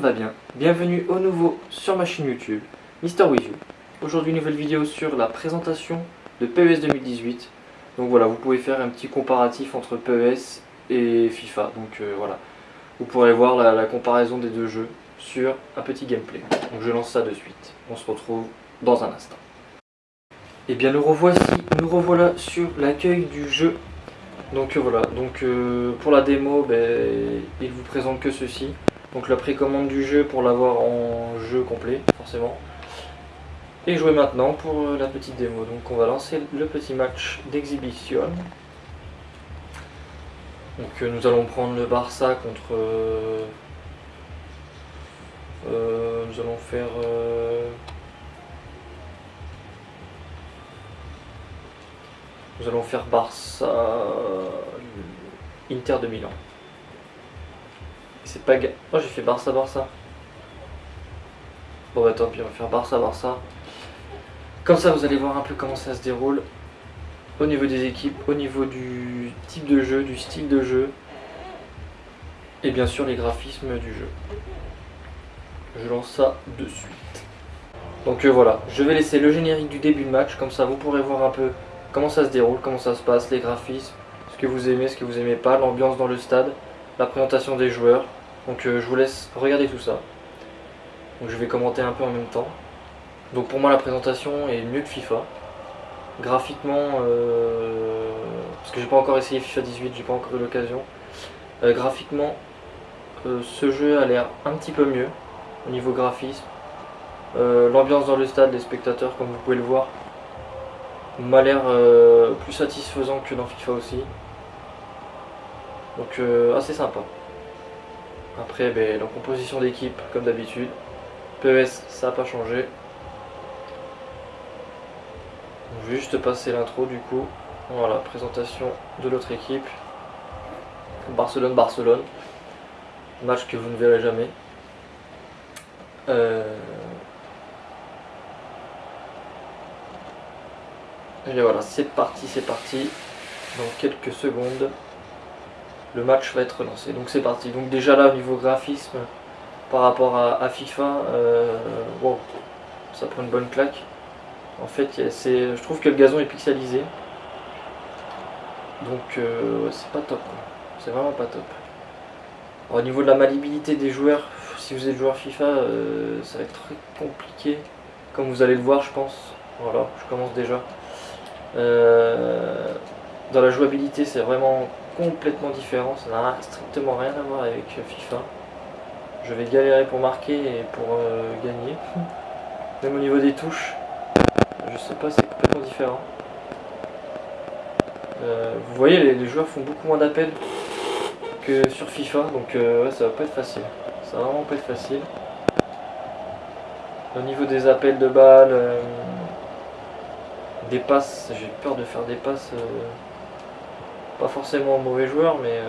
va bien. Bienvenue au nouveau sur ma chaîne YouTube, Mister With You. Aujourd'hui, nouvelle vidéo sur la présentation de PES 2018. Donc voilà, vous pouvez faire un petit comparatif entre PES et FIFA. Donc euh, voilà, vous pourrez voir la, comparaison des deux jeux sur un petit gameplay. Donc je lance ça de suite. On se retrouve dans un instant. Et bien nous revoici, nous revoilà sur l'accueil du jeu. Donc euh, voilà, donc euh, pour la démo, ben, il vous présente que ceci. Donc la précommande du jeu pour l'avoir en jeu complet, forcément. Et jouer maintenant pour euh, la petite démo. Donc on va lancer le petit match d'exhibition. Donc nous allons prendre le Barça contre... nous allons faire... Nous allons faire Barça Inter de Milan. C'est pas Oh j'ai fait Barça Barça. Bon bah tant pis on va faire Barça Barça. Comme ça vous allez voir un peu comment ça se déroule au niveau des équipes, au niveau du type de jeu, du style de jeu et bien sûr les graphismes du jeu. Je lance ça de suite. Donc euh, voilà, je vais laisser le générique du début de match, comme ça vous pourrez voir un peu comment ça se déroule, comment ça se passe, les graphismes, ce que vous aimez, ce que vous aimez pas, l'ambiance dans le stade, la présentation des joueurs. Donc euh, je vous laisse regarder tout ça. Donc je vais commenter un peu en même temps. Donc pour moi la présentation est mieux que FIFA. Graphiquement, euh, parce que j'ai pas encore essayé FIFA 18, j'ai pas encore eu l'occasion. Euh, graphiquement, ce jeu a l'air un petit peu mieux au niveau graphisme. L'ambiance dans le stade, les spectateurs, comme vous pouvez le voir, m'a l'air plus satisfaisant que dans FIFA aussi. Donc assez sympa. Après, ben, la composition d'équipe, comme d'habitude. PES, ça n'a pas changé. Juste passer l'intro du coup. Voilà, présentation de l'autre équipe. Barcelone-Barcelone. Match que vous ne verrez jamais. Euh, Et voilà, c'est parti, c'est parti. Dans quelques secondes, le match va être lancé. Donc c'est parti. Donc déjà là, au niveau graphisme, par rapport à, FIFA, euh, ça prend une bonne claque. En fait, je trouve que le gazon est pixelisé. Donc euh, c'est pas top. C'est vraiment pas top. au niveau de la maniabilité des joueurs, si vous êtes joueur FIFA, euh, ça va être très compliqué. Comme vous allez le voir, je pense. Voilà, je commence déjà. Dans la jouabilité, c'est vraiment complètement différent. Ça n'a strictement rien à voir avec FIFA. Je vais galérer pour marquer et pour euh, gagner. Même au niveau des touches, je sais pas, c'est complètement différent. Euh, vous voyez, les, joueurs font beaucoup moins d'appels que sur FIFA, donc ouais, ça va pas être facile. Ça va vraiment pas être facile. Au niveau des appels de balles, des passes, j'ai peur de faire des passes, euh, pas forcément mauvais joueur, mais...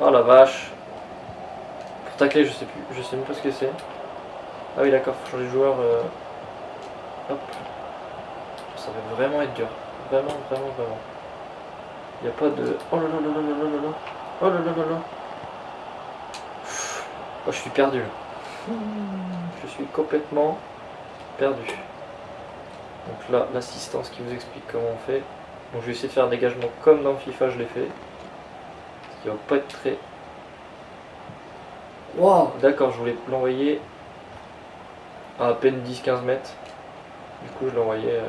Oh la vache Pour tacler, je sais plus, je sais même pas ce que c'est. Ah oui d'accord, faut changer de joueur. Euh, hop. Ça va vraiment être dur. Vraiment, vraiment, vraiment. Il a pas de... Oh là là là là là là là Oh là là là là Oh, je suis perdu. Je suis complètement perdu. Donc là, l'assistance qui vous explique comment on fait. Donc je vais essayer de faire un dégagement comme dans FIFA je l'ai fait. Ce qui va pas être très... Waouh D'accord, je voulais l'envoyer à à peine 10-15 mètres. Du coup je l'envoyais... Euh...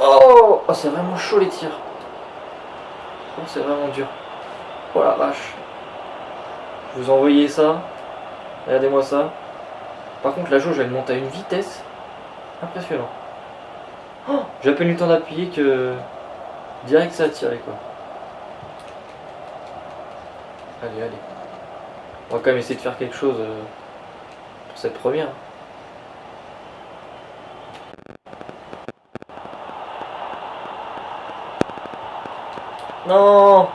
Oh, oh c'est vraiment chaud les tirs. Oh, c'est vraiment dur. Oh la vache. Je vous envoyais ça. Regardez-moi ça. Par contre, la jauge, elle monte à une vitesse impressionnante. Oh, J'ai à peine eu le temps d'appuyer que direct ça a tiré quoi. Allez, allez. On va quand même essayer de faire quelque chose euh, pour cette première. Non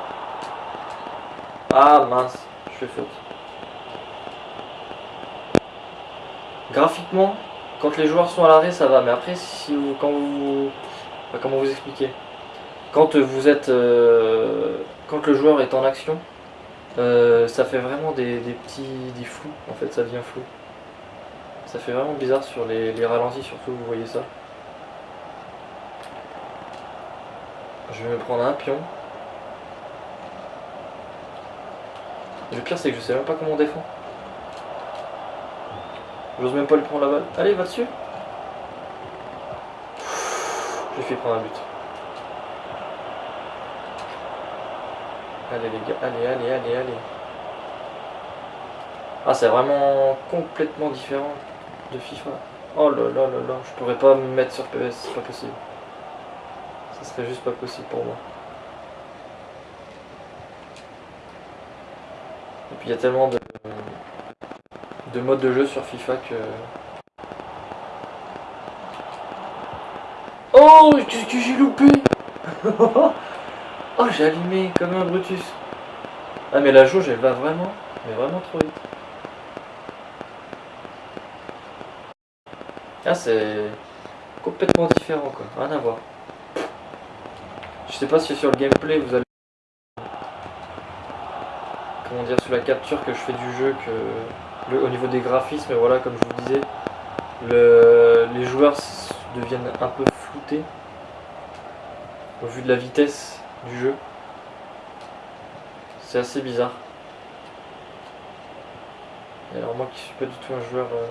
Ah mince, je fais faute. graphiquement, quand les joueurs sont à l'arrêt, ça va. Mais après, si quand vous... comment vous expliquer? Quand vous êtes... Euh, quand le joueur est en action, euh, ça fait vraiment des, des petits des flous, en fait ça devient flou. Ça fait vraiment bizarre sur les, les ralentis surtout, vous voyez ça. Je vais me prendre un pion. Le pire c'est que je sais même pas comment on défend. J'ose même pas lui prendre la balle. Allez, va dessus J'ai fait prendre un but. Allez les gars, allez, allez, allez, allez. Ah, c'est vraiment complètement différent de FIFA. Oh là là là là, je pourrais pas me mettre sur PS, c'est pas possible. Ça serait juste pas possible pour moi. Et puis il y a tellement de, de modes de jeu sur FIFA que... Oh, qu'est-ce que j'ai loupé Oh, j'ai allumé comme un Brutus. Ah, mais la jauge, elle va vraiment, mais vraiment trop vite. Ah, c'est complètement différent, quoi. Rien à voir. Je sais pas si sur le gameplay, vous allez... Comment dire, sur la capture que je fais du jeu, que le, au niveau des graphismes, voilà, comme je vous disais, le, les joueurs deviennent un peu floutés au vu de la vitesse du jeu. C'est assez bizarre. Et alors moi qui suis pas du tout un joueur euh,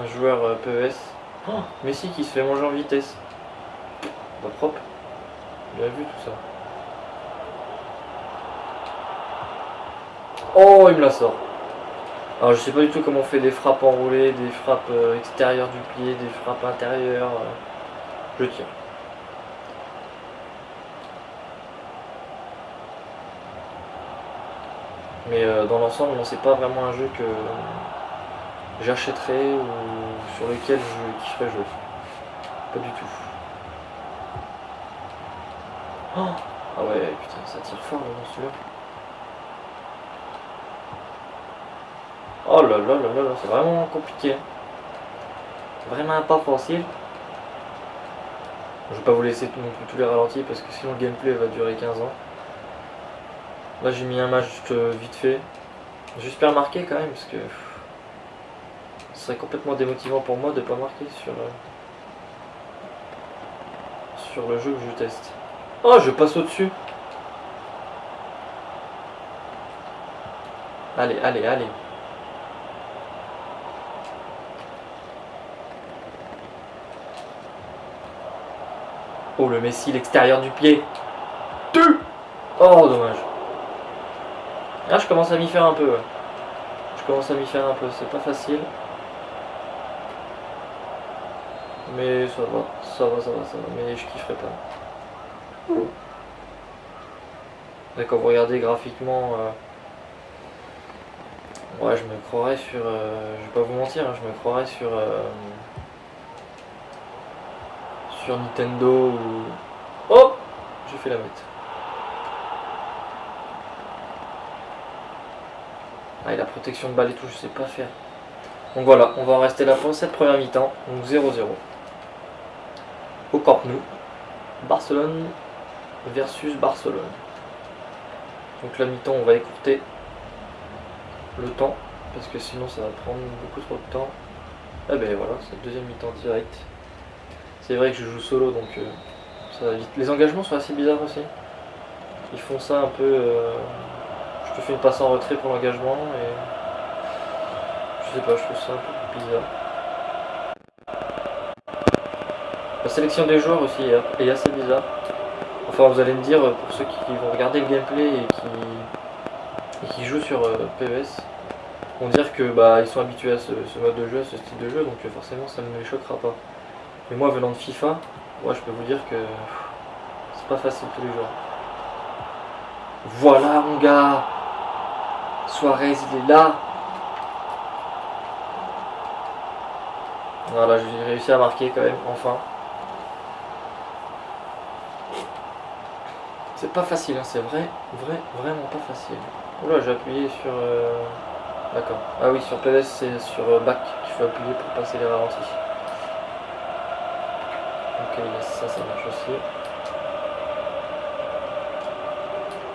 un joueur euh, PES. Oh, Messi qui se fait manger en vitesse. Pas propre. Bien vu tout ça. Oh il me la sort. Alors je sais pas du tout comment on fait des frappes enroulées, des frappes euh, extérieures du pied, des frappes intérieures. Je tire. Mais euh, dans l'ensemble, c'est pas vraiment un jeu que j'achèterais ou sur lequel je kifferais jouer. Pas du tout. Oh ah ouais, putain, ça tire fort dans celui-là. Oh là là là là, c'est vraiment compliqué. Vraiment pas facile. Je vais pas vous laisser plus tous les ralentis parce que sinon le gameplay va durer 15 ans. Là j'ai mis un match euh, vite fait. J'espère marquer quand même parce que ce serait complètement démotivant pour moi de pas marquer sur, euh, sur le jeu que je teste. Oh je passe au-dessus Allez, allez, allez. Oh le Messi, l'extérieur du pied. Tu Oh dommage. Là, je commence à m'y faire un peu. Je commence à m'y faire un peu. C'est pas facile. Mais ça va, ça va, ça va, ça va. Mais je kifferai pas. D'accord, vous regardez graphiquement. Euh, ouais, je me croirais sur. Euh, je vais pas vous mentir, hein, je me croirais sur. Euh, sur Nintendo ou. Oh J'ai fait la mettre. Ah, et la protection de balle et tout, je sais pas faire. Donc voilà, on va en rester là pour cette première mi-temps. Donc 0-0. Au Camp Nou. Barcelone versus Barcelone. Donc la mi-temps, on va écourter le temps. Parce que sinon, ça va prendre beaucoup trop de temps. Ah ben voilà, c'est la deuxième mi-temps direct. C'est vrai que je joue solo, donc euh, ça va vite. Les engagements sont assez bizarres aussi. Ils font ça un peu... Euh, je fais une passe en retrait pour l'engagement et je sais pas, je trouve ça un peu bizarre. La sélection des joueurs aussi est assez bizarre. Enfin, vous allez me dire, pour ceux qui vont regarder le gameplay et qui, qui jouent sur euh, PES, vont dire que bah ils sont habitués à ce, mode de jeu, à ce style de jeu, donc euh, forcément ça ne les choquera pas. Mais moi venant de FIFA, moi je peux vous dire que c'est pas facile tous les jours. Voilà mon gars Suarez, il est là. Voilà, j'ai réussi à marquer quand même, enfin. C'est pas facile, hein, c'est vrai, vrai, vraiment pas facile. Oula, j'ai appuyé sur... Euh, d'accord. Ah oui, sur PVS, c'est sur euh, back qu'il faut appuyer pour passer les ralentis. Ça, ça marche aussi.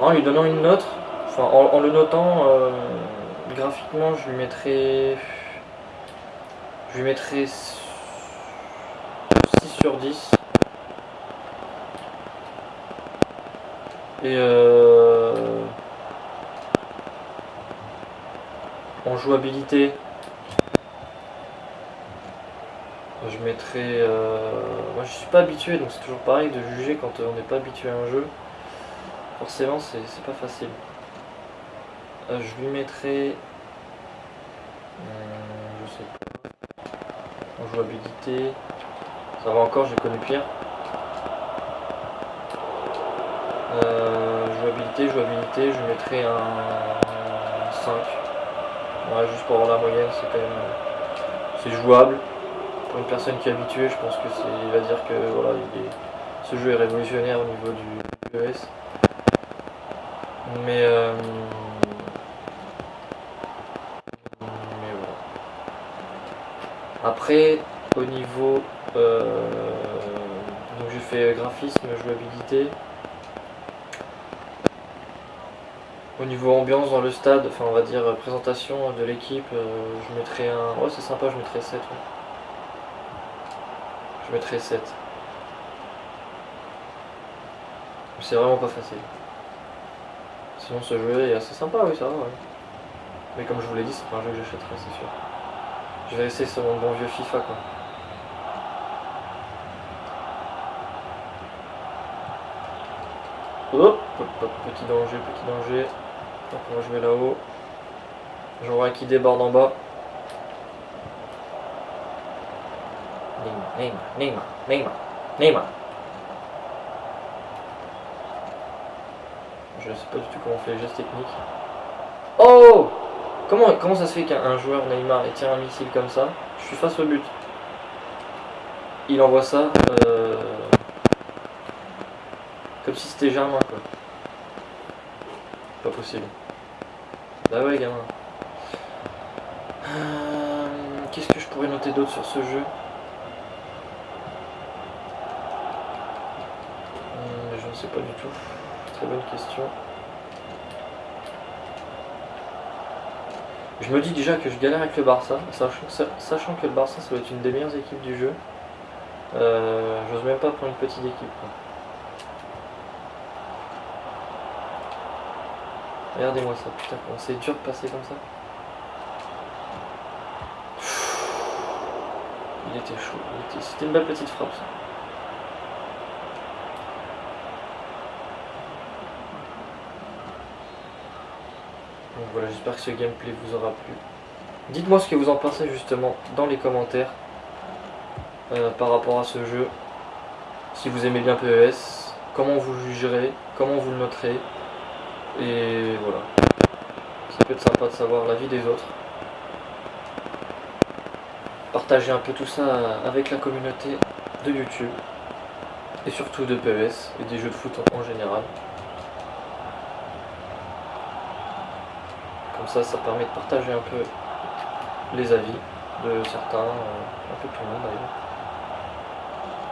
En lui donnant une note, enfin en, le notant, euh, graphiquement je lui mettrais. Je lui mettrais 6 sur 10. Et euh, en jouabilité, je mettrais... Euh, moi je suis pas habitué, donc c'est toujours pareil de juger quand on n'est pas habitué à un jeu. Forcément c'est pas facile. Euh, je lui mettrais... je sais pas. En jouabilité... Ça va encore, j'ai connu pire. Euh, jouabilité, jouabilité, je mettrais un 5. Ouais, juste pour avoir la moyenne, c'est quand même. C'est jouable. Pour une personne qui est habituée, je pense que c'est. Il va dire que voilà, ce jeu est révolutionnaire au niveau du ES. Mais euh, Mais voilà. Après, au niveau. Euh, donc j'ai fait graphisme, jouabilité. Au niveau ambiance dans le stade, enfin on va dire euh, présentation de l'équipe, euh, je mettrais un... Ouais c'est sympa, je mettrais 7. Je mettrais 7. C'est vraiment pas facile. Sinon ce jeu est assez sympa, oui ça va. Mais comme je vous l'ai dit, c'est pas un jeu que j'achèterai, c'est sûr. Je vais essayer sur mon bon vieux FIFA quoi. Hop, petit danger, petit danger. On va jouer là-haut. J'en qui déborde en bas. Neymar, Neymar, Neymar, Neymar. Je sais pas du tout comment on fait les gestes techniques. Oh comment, comment ça se fait qu'un joueur Neymar tire un missile comme ça? Je suis face au but. Il envoie ça. Euh, comme si c'était Germain quoi. Pas possible. Bah ouais, gamin. Euh, qu'est-ce que je pourrais noter d'autre sur ce jeu euh, Je ne sais pas du tout. Très bonne question. Je me dis déjà que je galère avec le Barça, sachant, que le Barça ça doit être une des meilleures équipes du jeu. Euh, j'ose même pas prendre une petite équipe. Regardez-moi ça, putain, c'est dur de passer comme ça. Il était chaud, c'était une belle petite frappe ça. Voilà, j'espère que ce gameplay vous aura plu. Dites-moi ce que vous en pensez justement dans les commentaires euh, par rapport à ce jeu. Si vous aimez bien PES, comment vous jugerez, comment vous le noterez. Et voilà. Ça peut être sympa de savoir la vie des autres. Partager un peu tout ça avec la communauté de YouTube. Et surtout de PES et des jeux de foot en général. Comme ça, ça permet de partager un peu les avis de certains, euh, un peu tout le monde d'ailleurs.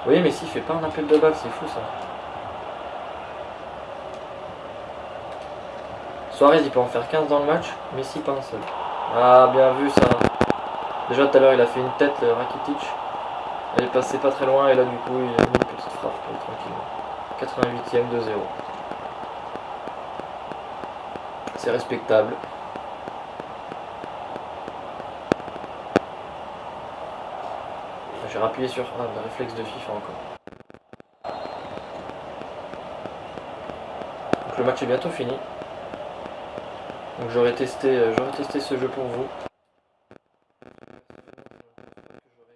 Oui, mais s'il fait pas un appel de balle, c'est fou ça. Suarez il peut en faire 15 dans le match, mais si pas un seul. Ah bien vu ça. Déjà tout à l'heure il a fait une tête le Rakitic. Elle est passée pas très loin et là du coup il a mis une petite frappe tranquillement. 88ème de 0. C'est respectable. Rappuyé sur le réflexe de FIFA encore. Donc le match est bientôt fini. Donc j'aurais testé, euh, j'aurais testé ce jeu pour vous.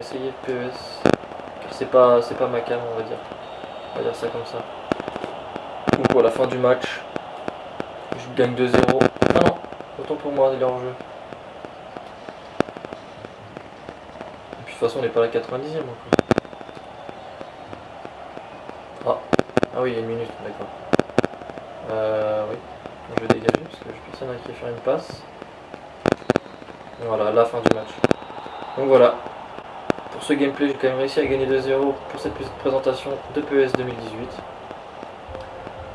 J'aurais essayé PES. C'est pas, c'est pas ma cam, on va dire. On va dire ça comme ça. Donc pour la fin du match, je gagne 2-0. Ah non, autant pour moi, il est jeu. Et puis de toute façon, on n'est pas à la 90e encore. Ah, ah oui, il y a une minute, d'accord. Euh, oui. Je vais dégager parce que je personne à qui faire une passe. Voilà, la fin du match. Donc voilà. Pour ce gameplay, j'ai quand même réussi à gagner 2-0 pour cette petite présentation de PES 2018.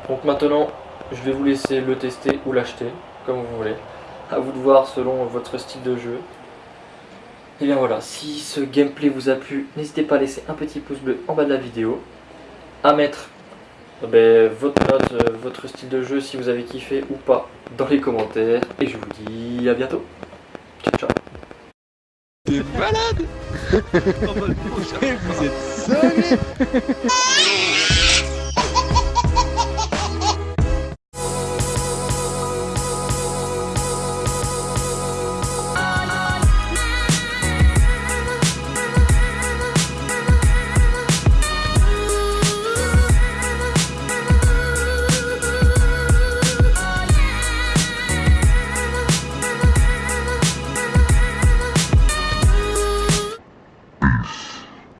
Donc maintenant, Je vais vous laisser le tester ou l'acheter, comme vous voulez. À vous de voir selon votre style de jeu. Et bien voilà, si ce gameplay vous a plu, n'hésitez pas à laisser un petit pouce bleu en bas de la vidéo. À mettre eh ben, votre note, euh, votre style de jeu, si vous avez kiffé ou pas, dans les commentaires. Et je vous dis à bientôt. Ciao, ciao. T'es malade? Vous êtes